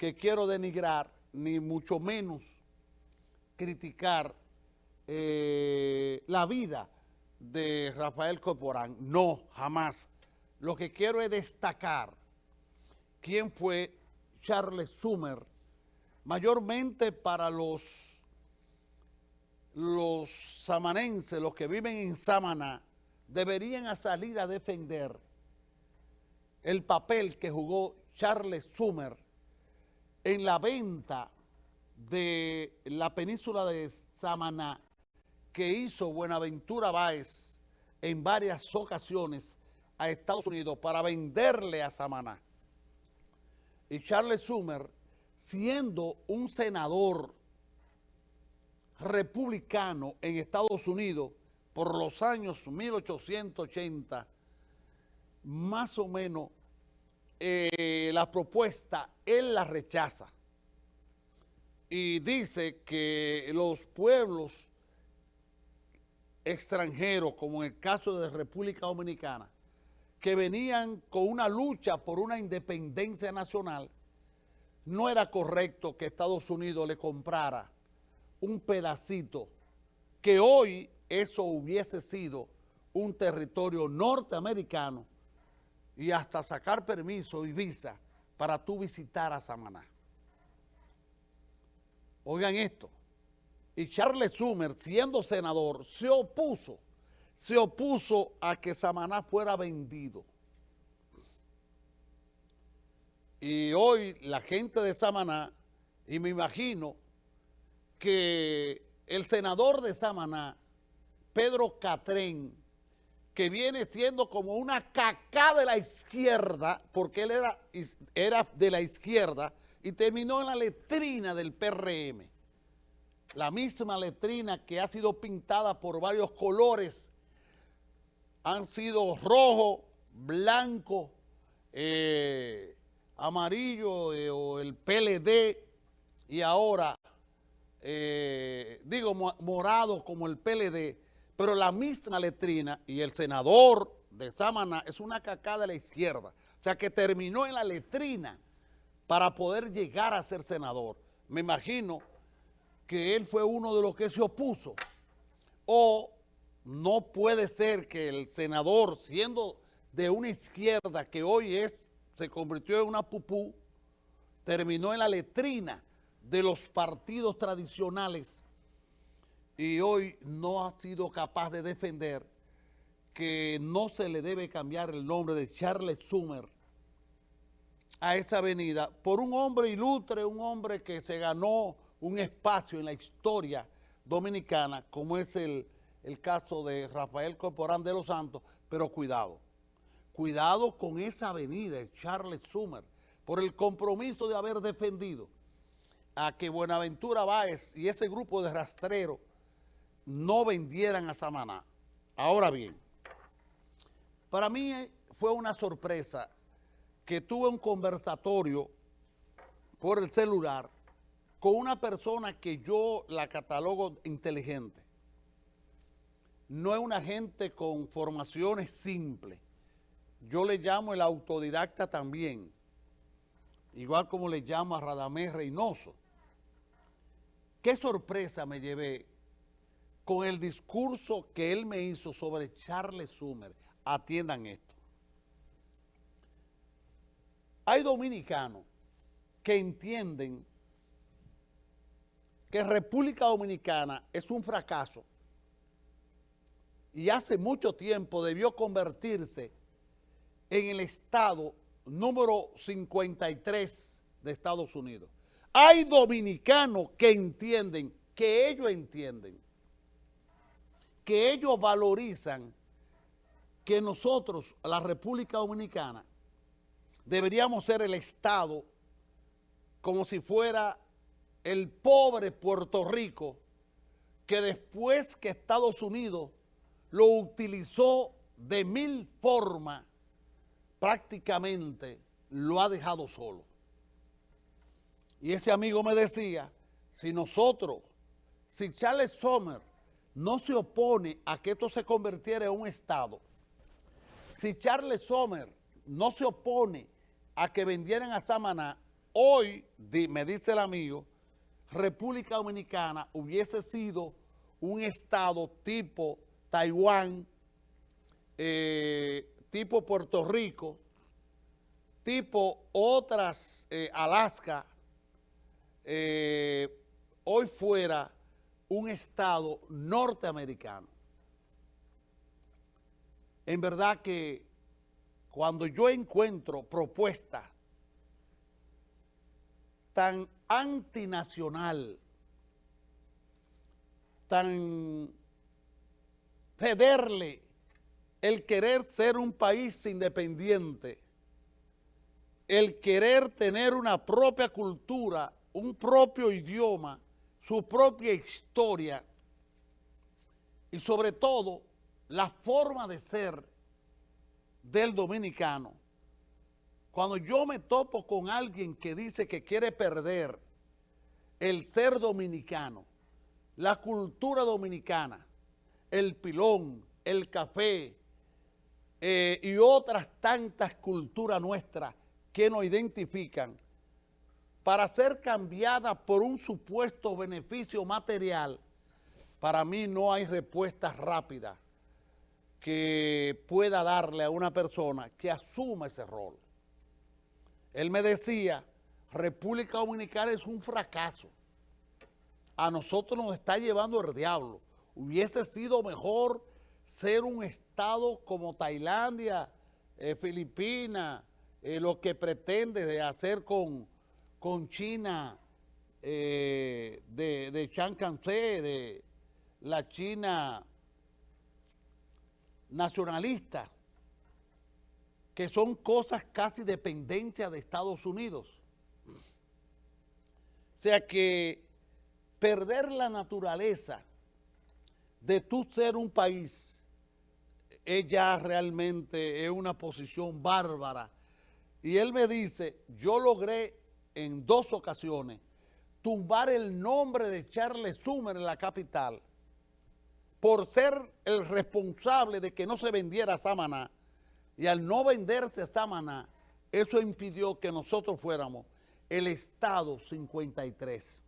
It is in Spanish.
que quiero denigrar, ni mucho menos criticar eh, la vida de Rafael Corporán. No, jamás. Lo que quiero es destacar quién fue Charles Summer, mayormente para los, los samanenses, los que viven en Samaná, deberían salir a defender el papel que jugó Charles Summer en la venta de la península de Samaná que hizo Buenaventura Báez en varias ocasiones a Estados Unidos para venderle a Samaná. Y Charles Summer, siendo un senador republicano en Estados Unidos por los años 1880, más o menos eh, la propuesta él la rechaza. Y dice que los pueblos extranjeros, como en el caso de República Dominicana, que venían con una lucha por una independencia nacional, no era correcto que Estados Unidos le comprara un pedacito, que hoy eso hubiese sido un territorio norteamericano y hasta sacar permiso y visa para tú visitar a Samaná. Oigan esto. Y Charles Summer, siendo senador, se opuso, se opuso a que Samaná fuera vendido. Y hoy la gente de Samaná, y me imagino que el senador de Samaná, Pedro Catrén, que viene siendo como una caca de la izquierda, porque él era, de la izquierda, y terminó en la letrina del PRM. La misma letrina que ha sido pintada por varios colores, han sido rojo, blanco, eh, amarillo eh, o el PLD y ahora, eh, digo, morado como el PLD, pero la misma letrina y el senador de Samaná es una cacada de la izquierda. O sea que terminó en la letrina para poder llegar a ser senador. Me imagino que él fue uno de los que se opuso. O no puede ser que el senador, siendo de una izquierda que hoy es, se convirtió en una pupú, terminó en la letrina de los partidos tradicionales y hoy no ha sido capaz de defender que no se le debe cambiar el nombre de Charles Summer a esa avenida por un hombre ilustre, un hombre que se ganó un espacio en la historia dominicana, como es el, el caso de Rafael Corporán de los Santos, pero cuidado, cuidado con esa avenida, Charles Summer, por el compromiso de haber defendido a que Buenaventura Báez y ese grupo de rastreros no vendieran a Samaná. Ahora bien, para mí fue una sorpresa que tuve un conversatorio por el celular con una persona que yo la catalogo inteligente. No es una gente con formaciones simples. Yo le llamo el autodidacta también, igual como le llamo a Radamés Reynoso. Qué sorpresa me llevé con el discurso que él me hizo sobre Charles Summer. Atiendan esto. Hay dominicanos que entienden que República Dominicana es un fracaso y hace mucho tiempo debió convertirse en el estado número 53 de Estados Unidos. Hay dominicanos que entienden, que ellos entienden, que ellos valorizan que nosotros, la República Dominicana, deberíamos ser el Estado como si fuera el pobre Puerto Rico que después que Estados Unidos lo utilizó de mil formas, prácticamente lo ha dejado solo. Y ese amigo me decía, si nosotros, si Charles Sommer no se opone a que esto se convirtiera en un Estado, si Charles Sommer no se opone a que vendieran a Samaná, hoy, me dice el amigo, República Dominicana hubiese sido un estado tipo Taiwán, eh, tipo Puerto Rico, tipo otras, eh, Alaska, eh, hoy fuera un estado norteamericano. En verdad que cuando yo encuentro propuestas tan antinacional, tan cederle el querer ser un país independiente, el querer tener una propia cultura, un propio idioma, su propia historia y sobre todo la forma de ser del dominicano. Cuando yo me topo con alguien que dice que quiere perder el ser dominicano, la cultura dominicana, el pilón, el café eh, y otras tantas culturas nuestras que nos identifican para ser cambiada por un supuesto beneficio material, para mí no hay respuesta rápida que pueda darle a una persona que asuma ese rol. Él me decía, República Dominicana es un fracaso. A nosotros nos está llevando el diablo. Hubiese sido mejor ser un estado como Tailandia, eh, Filipinas, eh, lo que pretende hacer con, con China eh, de, de Chiang de la China nacionalista que son cosas casi dependencia de Estados Unidos. O sea que perder la naturaleza de tú ser un país es ya realmente es una posición bárbara. Y él me dice, yo logré en dos ocasiones tumbar el nombre de Charles Summer en la capital por ser el responsable de que no se vendiera Samaná y al no venderse Samaná, eso impidió que nosotros fuéramos el Estado 53.